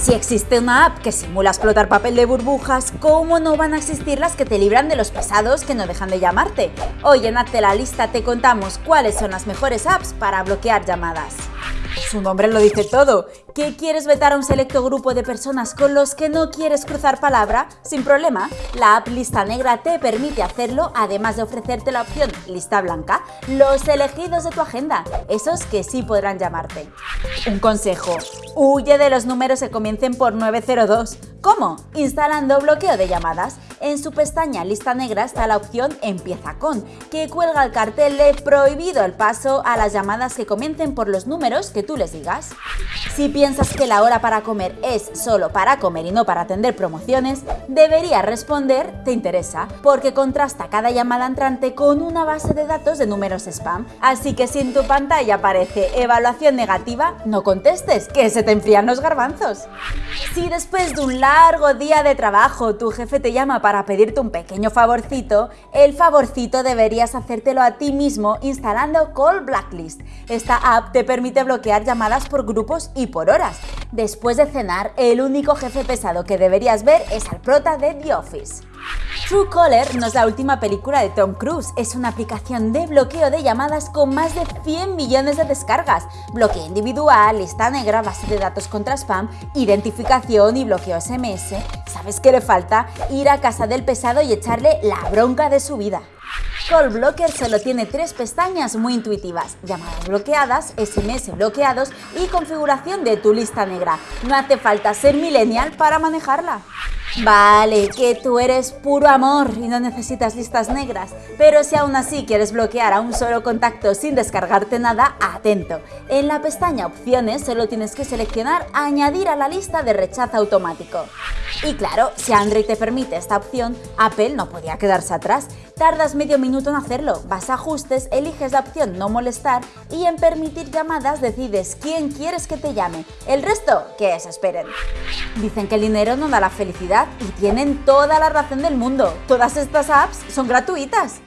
Si existe una app que simula explotar papel de burbujas, ¿cómo no van a existir las que te libran de los pesados que no dejan de llamarte? Hoy en Hazte la Lista te contamos cuáles son las mejores apps para bloquear llamadas. Su nombre lo dice todo. ¿Qué quieres vetar a un selecto grupo de personas con los que no quieres cruzar palabra? Sin problema, la app Lista Negra te permite hacerlo, además de ofrecerte la opción Lista Blanca, los elegidos de tu agenda, esos que sí podrán llamarte. Un consejo, huye de los números que comiencen por 902. ¿Cómo? Instalando bloqueo de llamadas. En su pestaña Lista Negra está la opción Empieza con, que cuelga el cartel de prohibido el paso a las llamadas que comiencen por los números que tú les digas. Si piensas que la hora para comer es solo para comer y no para atender promociones, deberías responder ¿te interesa? Porque contrasta cada llamada entrante con una base de datos de números spam. Así que si en tu pantalla aparece evaluación negativa, no contestes, que se te enfrían los garbanzos. Si después de un largo día de trabajo tu jefe te llama para pedirte un pequeño favorcito, el favorcito deberías hacértelo a ti mismo instalando Call Blacklist. Esta app te permite bloquear llamadas por grupos y por horas. Después de cenar, el único jefe pesado que deberías ver es al prota de The Office. Truecaller no es la última película de Tom Cruise, es una aplicación de bloqueo de llamadas con más de 100 millones de descargas, bloqueo individual, lista negra, base de datos contra spam, identificación y bloqueo SMS. ¿Sabes qué le falta? Ir a casa del pesado y echarle la bronca de su vida. Call Blocker solo tiene tres pestañas muy intuitivas, llamadas bloqueadas, SMS bloqueados y configuración de tu lista negra. No hace falta ser millennial para manejarla. Vale, que tú eres puro amor y no necesitas listas negras, pero si aún así quieres bloquear a un solo contacto sin descargarte nada, atento. En la pestaña Opciones solo tienes que seleccionar Añadir a la lista de rechazo automático. Y claro, si Android te permite esta opción, Apple no podía quedarse atrás. Tardas medio minuto en hacerlo, vas a ajustes, eliges la opción no molestar y en permitir llamadas decides quién quieres que te llame. El resto, que se esperen. Dicen que el dinero no da la felicidad y tienen toda la razón del mundo. Todas estas apps son gratuitas.